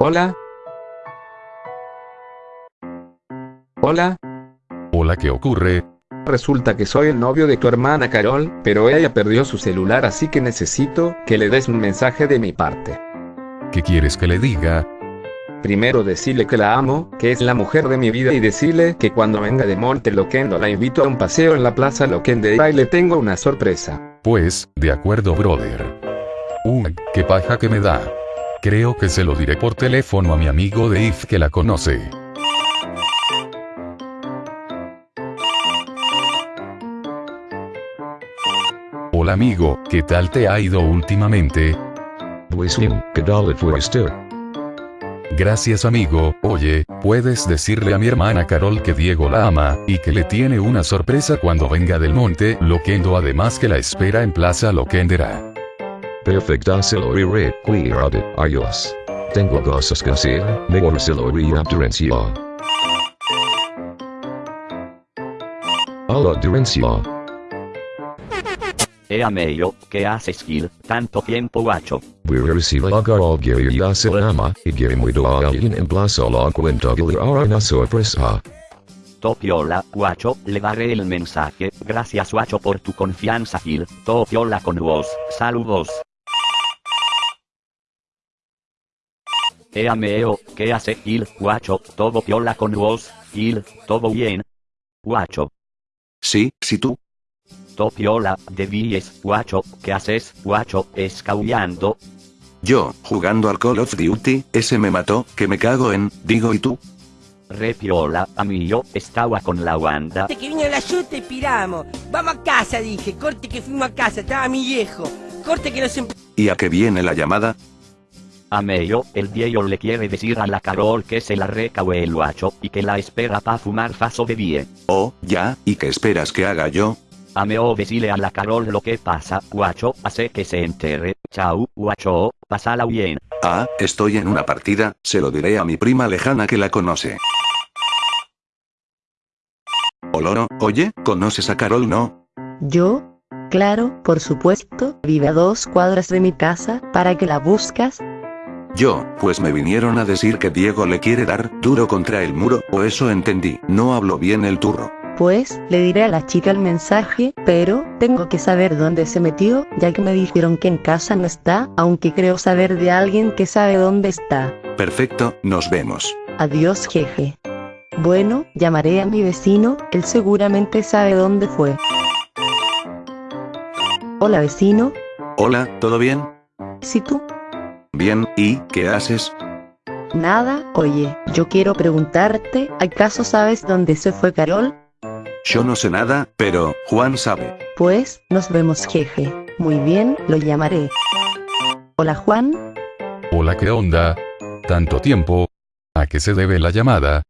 Hola. Hola. Hola, ¿qué ocurre? Resulta que soy el novio de tu hermana Carol, pero ella perdió su celular así que necesito que le des un mensaje de mi parte. ¿Qué quieres que le diga? Primero decirle que la amo, que es la mujer de mi vida y decirle que cuando venga de Monte Loquendo la invito a un paseo en la Plaza Loquendera y le tengo una sorpresa. Pues, de acuerdo, brother. Ugh, qué paja que me da. Creo que se lo diré por teléfono a mi amigo Dave que la conoce. Hola amigo, ¿qué tal te ha ido últimamente? Pues bien, ¿qué tal fue usted? Gracias amigo, oye, puedes decirle a mi hermana Carol que Diego la ama, y que le tiene una sorpresa cuando venga del monte Loquendo además que la espera en Plaza Loquendera. Perfecta se lo iré, cuídate, adiós. Tengo cosas que hacer, mejor se lo iré a. Hola Terencia. Ea meglio, ¿qué haces Gil? Tanto tiempo guacho. Voy a recibir a Carol Gary y a se la ama, y Gary muy a alguien en Plaza la cuenta le hará una sorpresa. Topiola, guacho, le daré el mensaje. Gracias guacho por tu confianza Gil. Topiola con vos. Saludos. Ea meo, ¿qué hace Gil? Guacho, todo piola con vos. Gil, todo bien. Guacho. Sí, sí tú. Topiola, de Villes, guacho, ¿qué haces, guacho, escaullando? Yo, jugando al Call of Duty, ese me mató, que me cago en, digo y tú. Repiola, a mí yo, estaba con la banda. Corte que vino la yuta y piramos. Vamos a casa, dije. Corte que fuimos a casa, estaba mi viejo. Corte que nos em- ¿Y a qué viene la llamada? A medio, el viejo le quiere decir a la Carol que se la recaue el guacho, y que la espera pa' fumar faso de vie. Oh, ya, ¿y qué esperas que haga yo? A meo decirle a la Carol lo que pasa, guacho, hace que se entere. Chau, guacho, pasala bien. Ah, estoy en una partida, se lo diré a mi prima lejana que la conoce. Oloro, oye, ¿conoces a Carol no? ¿Yo? Claro, por supuesto, vive a dos cuadras de mi casa, ¿para que la buscas? Yo, pues me vinieron a decir que Diego le quiere dar duro contra el muro, o eso entendí, no hablo bien el turro. Pues, le diré a la chica el mensaje, pero, tengo que saber dónde se metió, ya que me dijeron que en casa no está, aunque creo saber de alguien que sabe dónde está. Perfecto, nos vemos. Adiós jeje. Bueno, llamaré a mi vecino, él seguramente sabe dónde fue. Hola vecino, Hola, ¿todo bien? si tú, Bien, ¿y qué haces? nada, oye, yo quiero preguntarte, ¿acaso sabes dónde se fue Carol? Yo no sé nada, pero, Juan sabe. Pues, nos vemos jeje. Muy bien, lo llamaré. Hola Juan, Hola, ¿qué onda? ¿Tanto tiempo? ¿A qué se debe la llamada?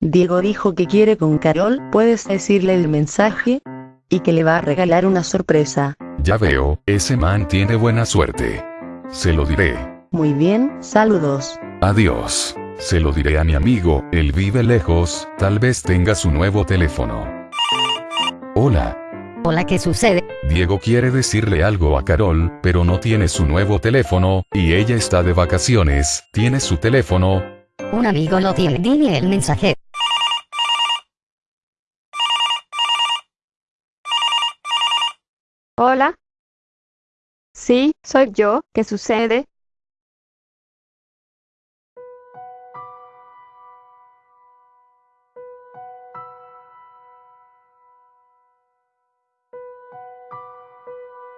Diego dijo que quiere con Carol, puedes decirle el mensaje y que le va a regalar una sorpresa. Ya veo, ese man tiene buena suerte. Se lo diré. Muy bien, saludos. Adiós. Se lo diré a mi amigo, él vive lejos, tal vez tenga su nuevo teléfono. Hola, Hola, ¿qué sucede? Diego quiere decirle algo a Carol, pero no tiene su nuevo teléfono, y ella está de vacaciones, tiene su teléfono. Un amigo lo tiene. Dile el mensaje. Hola. Sí, soy yo. ¿Qué sucede?